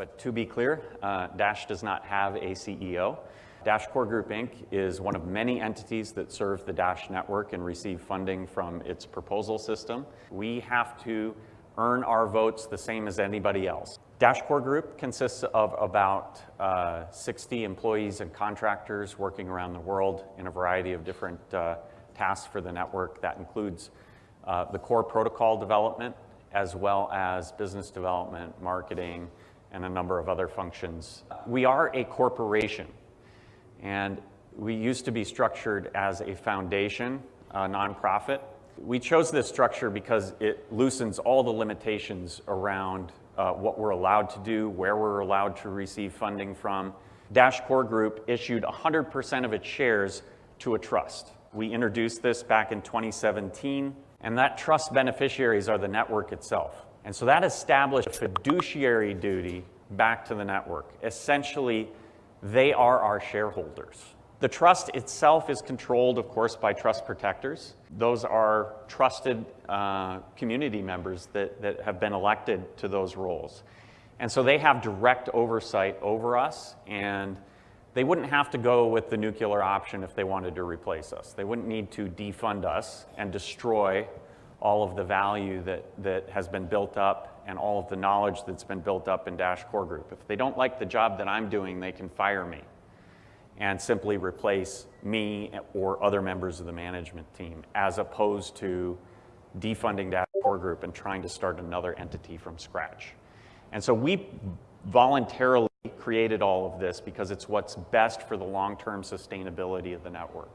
But to be clear, uh, Dash does not have a CEO. Dash Core Group Inc. is one of many entities that serve the Dash network and receive funding from its proposal system. We have to earn our votes the same as anybody else. Dash Core Group consists of about uh, 60 employees and contractors working around the world in a variety of different uh, tasks for the network. That includes uh, the core protocol development, as well as business development, marketing, and a number of other functions. We are a corporation, and we used to be structured as a foundation, a nonprofit. We chose this structure because it loosens all the limitations around uh, what we're allowed to do, where we're allowed to receive funding from. Dash Core Group issued 100% of its shares to a trust. We introduced this back in 2017, and that trust beneficiaries are the network itself. And so that established a fiduciary duty back to the network. Essentially, they are our shareholders. The trust itself is controlled, of course, by trust protectors. Those are trusted uh, community members that, that have been elected to those roles. And so they have direct oversight over us, and they wouldn't have to go with the nuclear option if they wanted to replace us. They wouldn't need to defund us and destroy all of the value that, that has been built up and all of the knowledge that's been built up in Dash Core Group. If they don't like the job that I'm doing, they can fire me and simply replace me or other members of the management team as opposed to defunding Dash Core Group and trying to start another entity from scratch. And so we voluntarily created all of this because it's what's best for the long-term sustainability of the network.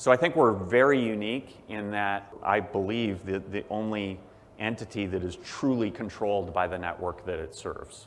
So I think we're very unique in that I believe that the only entity that is truly controlled by the network that it serves.